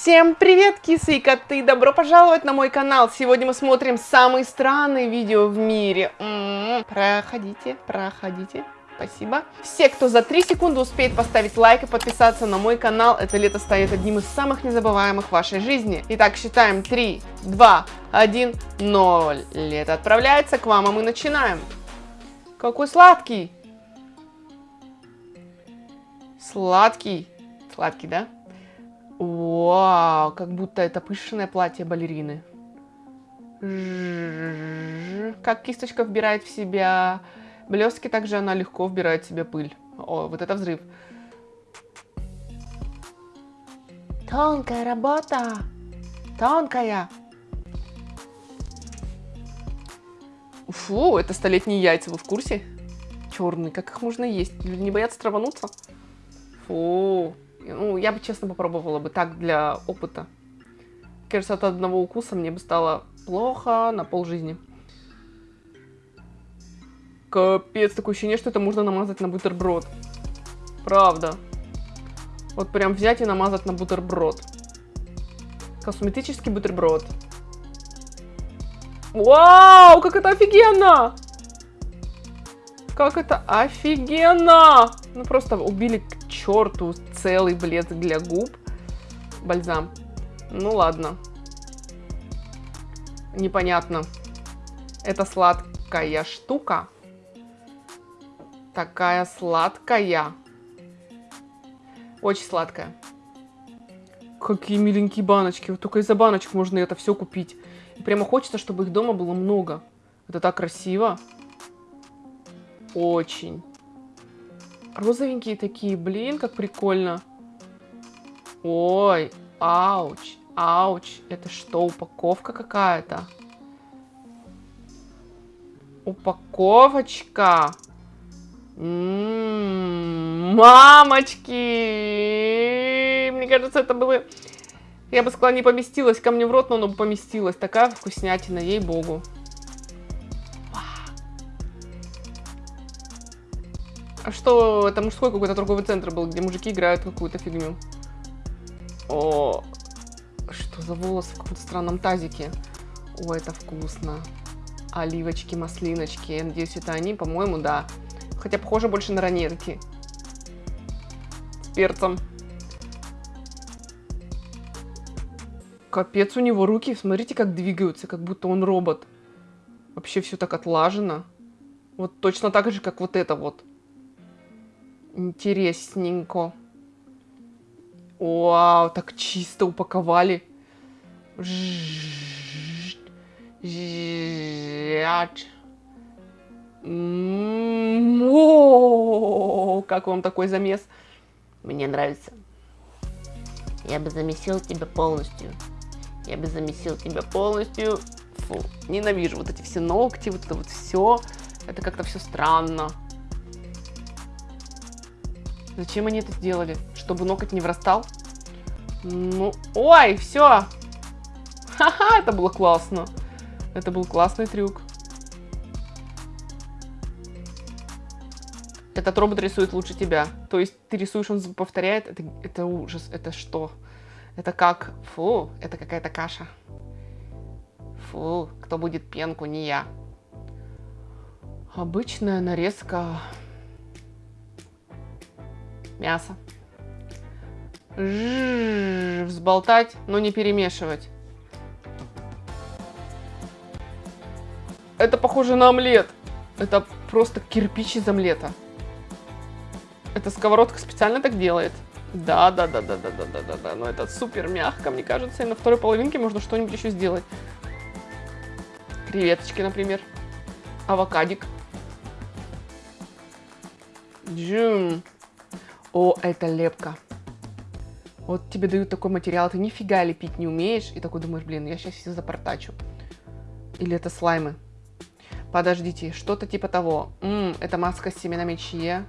Всем привет, кисы и коты! Добро пожаловать на мой канал! Сегодня мы смотрим самые странные видео в мире. М -м -м. Проходите, проходите. Спасибо. Все, кто за 3 секунды успеет поставить лайк и подписаться на мой канал, это лето станет одним из самых незабываемых в вашей жизни. Итак, считаем 3, 2, 1, 0. Лето отправляется к вам, а мы начинаем. Какой сладкий! Сладкий. Сладкий, да? Вау, как будто это пышное платье балерины. Как кисточка вбирает в себя блестки, также она легко вбирает в себя пыль. О, вот это взрыв. Тонкая работа. Тонкая. Фу, это столетние яйца, вы в курсе? Черные, как их можно есть? Люди не боятся травануться? Фу. Ну, я бы, честно, попробовала бы так для опыта. Кажется, от одного укуса мне бы стало плохо на полжизни. Капец, такое ощущение, что это можно намазать на бутерброд. Правда. Вот прям взять и намазать на бутерброд. Косметический бутерброд. Вау, как это офигенно! Как это офигенно! Ну просто убили к черту целый блеск для губ. Бальзам. Ну ладно. Непонятно. Это сладкая штука. Такая сладкая. Очень сладкая. Какие миленькие баночки. Вот только из-за баночек можно это все купить. И прямо хочется, чтобы их дома было много. Это так красиво. Очень. Розовенькие такие, блин, как прикольно. Ой, ауч, ауч. Это что, упаковка какая-то? Упаковочка. М -м -м, мамочки! Мне кажется, это было... Я бы сказала, не поместилось ко мне в рот, но оно бы поместилось. Такая вкуснятина, ей-богу. А что, это мужской какой-то торговый центр был, где мужики играют какую-то фигню. О, что за волосы в каком-то странном тазике. О, это вкусно. Оливочки, маслиночки. Я надеюсь, это они, по-моему, да. Хотя похоже больше на ранетки. С перцем. Капец у него руки, смотрите, как двигаются, как будто он робот. Вообще все так отлажено. Вот точно так же, как вот это вот. Интересненько. Вау, так чисто упаковали. О, как вам такой замес? Мне нравится. Я бы замесил тебя полностью. Я бы замесил тебя полностью. Фу, ненавижу вот эти все ногти, вот это вот все. Это как-то все странно. Зачем они это сделали? Чтобы ноготь не врастал? Ну, ой, все. Ха-ха, это было классно. Это был классный трюк. Этот робот рисует лучше тебя. То есть ты рисуешь, он повторяет. Это, это ужас. Это что? Это как? Фу, это какая-то каша. Фу, кто будет пенку, не я. Обычная нарезка мясо. Ж взболтать, но не перемешивать. Это похоже на омлет. Это просто кирпич из омлета. Эта сковородка специально так делает. Да, да, да, да, да, да, да, да, да. Но это супер мягко, мне кажется. И на второй половинке можно что-нибудь еще сделать. Креветочки, например. Авокадик. Джум. О, это лепка. Вот тебе дают такой материал, ты нифига лепить не умеешь, и такой думаешь, блин, я сейчас все запортачу. Или это слаймы. Подождите, что-то типа того. М -м, это маска с семенами чье.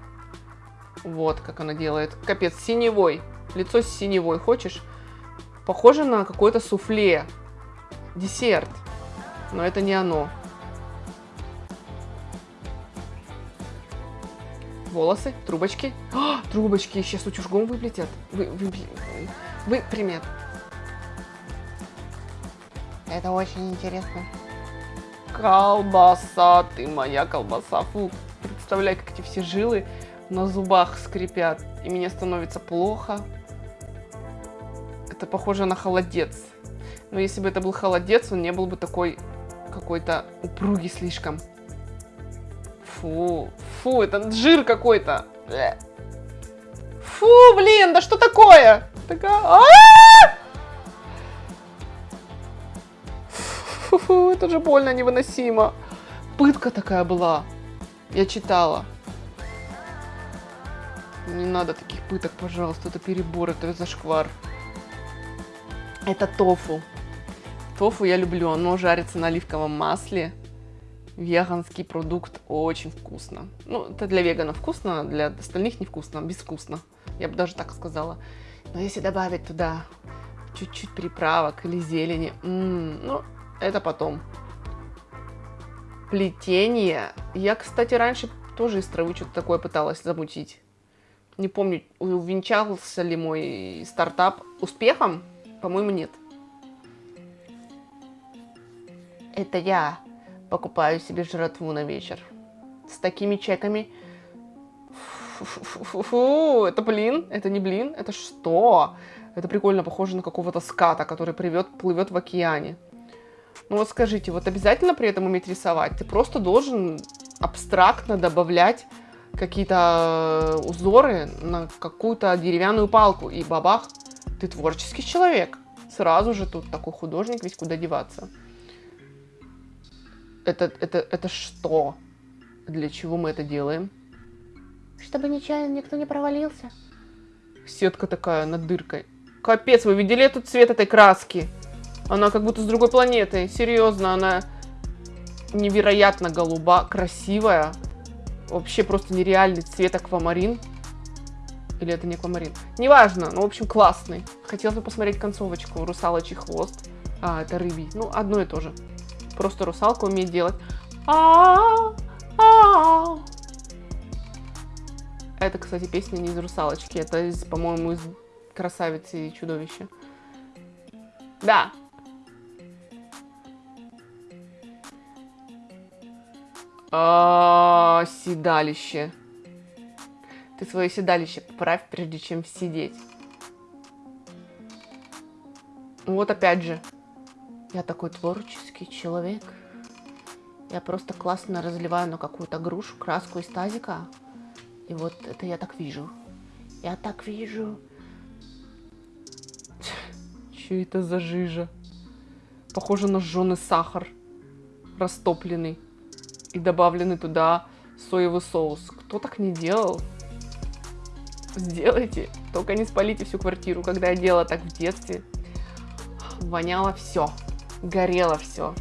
Вот, как она делает. Капец, синевой. Лицо с синевой. Хочешь? Похоже на какое-то суфле. Десерт. Но это не оно. Волосы, трубочки. О, трубочки сейчас утюжком выплетят. Вы, вы, вы, примет. Это очень интересно. Колбаса, ты моя колбаса. Фу, представляй, как эти все жилы на зубах скрипят, и мне становится плохо. Это похоже на холодец. Но если бы это был холодец, он не был бы такой какой-то упругий слишком. Фу, фу, это жир какой-то. Фу, блин, да что такое? Такая... -а! Фу, это же больно невыносимо. Пытка такая была. Я читала. Не надо таких пыток, пожалуйста. Это перебор, это зашквар. Это тофу. Тофу я люблю. Оно жарится на оливковом масле. Веганский продукт очень вкусно. Ну, это для веганов вкусно, для остальных невкусно, безвкусно. Я бы даже так сказала. Но если добавить туда чуть-чуть приправок или зелени, м -м, ну, это потом. Плетение. Я, кстати, раньше тоже из травы что-то такое пыталась замутить. Не помню, увенчался ли мой стартап успехом. По-моему, нет. Это я покупаю себе жратву на вечер. С такими чеками. Фу, это блин? Это не блин? Это что? Это прикольно, похоже на какого-то ската, который привет, плывет в океане. Ну вот скажите, вот обязательно при этом уметь рисовать? Ты просто должен абстрактно добавлять какие-то э, узоры на какую-то деревянную палку, и бабах, ты творческий человек. Сразу же тут такой художник, весь куда деваться. Это, это, это что? Для чего мы это делаем? Чтобы нечаянно никто не провалился. Сетка такая над дыркой. Капец, вы видели этот цвет этой краски? Она как будто с другой планеты. Серьезно, она невероятно голуба, красивая. Вообще просто нереальный цвет аквамарин. Или это не аквамарин? Неважно, но в общем классный. Хотелось бы посмотреть концовочку. Русалочий хвост. А, это рыбий. Ну, одно и то же. Просто русалка умеет делать. Это, кстати, песня не из русалочки. Это, по-моему, из красавицы и чудовища. Да, седалище. Ты свое седалище поправь, прежде чем сидеть. Вот опять же. Я такой творческий человек. Я просто классно разливаю на какую-то грушу краску из тазика. И вот это я так вижу. Я так вижу. Че это за жижа? Похоже на жженый сахар. Растопленный и добавленный туда соевый соус. Кто так не делал? Сделайте. Только не спалите всю квартиру. Когда я делала так в детстве, воняло все. Горело все.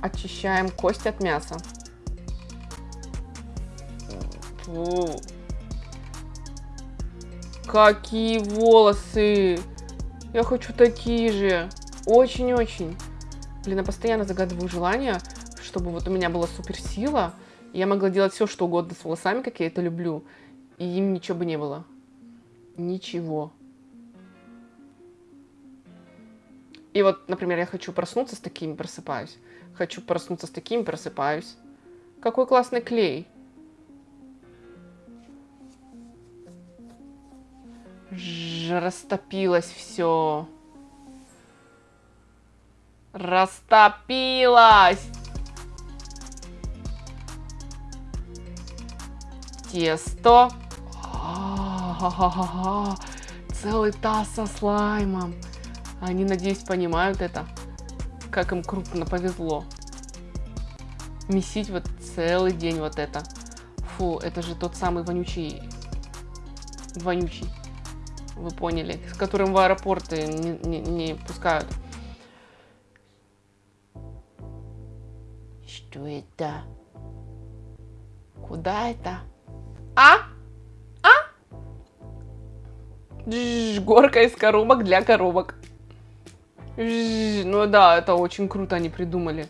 Очищаем кость от мяса. Фу. Какие волосы! Я хочу такие же. Очень-очень. Блин, я постоянно загадываю желание чтобы вот у меня была суперсила, и я могла делать все, что угодно с волосами, как я это люблю, и им ничего бы не было. Ничего. И вот, например, я хочу проснуться с такими, просыпаюсь. Хочу проснуться с такими, просыпаюсь. Какой классный клей. Ж растопилось все. Растопилось! тесто. Целый таз со слаймом. Они, надеюсь, понимают это. Как им крупно повезло. Месить вот целый день вот это. Фу, это же тот самый вонючий... Вонючий. Вы поняли. С которым в аэропорты не, не, не пускают. Что это? Куда это? А? А? Дж, горка из коробок для коробок. Ну да, это очень круто они придумали.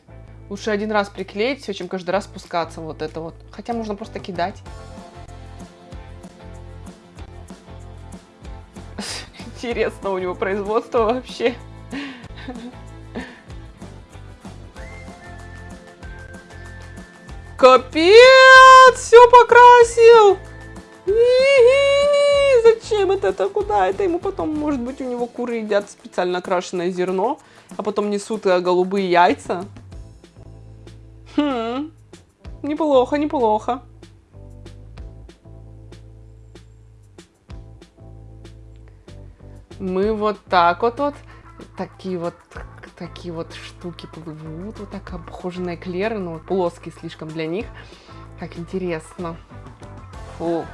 Лучше один раз приклеить все, чем каждый раз спускаться вот это вот. Хотя можно просто кидать. Интересно у него производство вообще. Капец, все покрасил. Это, это? Куда это ему потом? Может быть, у него куры едят специально окрашенное зерно, а потом несут э, голубые яйца. Хм, неплохо, неплохо. Мы вот так вот вот, такие вот, такие вот штуки плывут, вот так похожи на эклеры, но плоские слишком для них. Как интересно. Фу.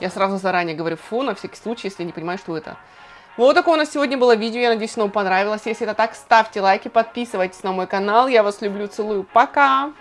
Я сразу заранее говорю фу, на всякий случай, если не понимаю, что это. Вот такое у нас сегодня было видео, я надеюсь, оно вам понравилось. Если это так, ставьте лайки, подписывайтесь на мой канал. Я вас люблю, целую, пока!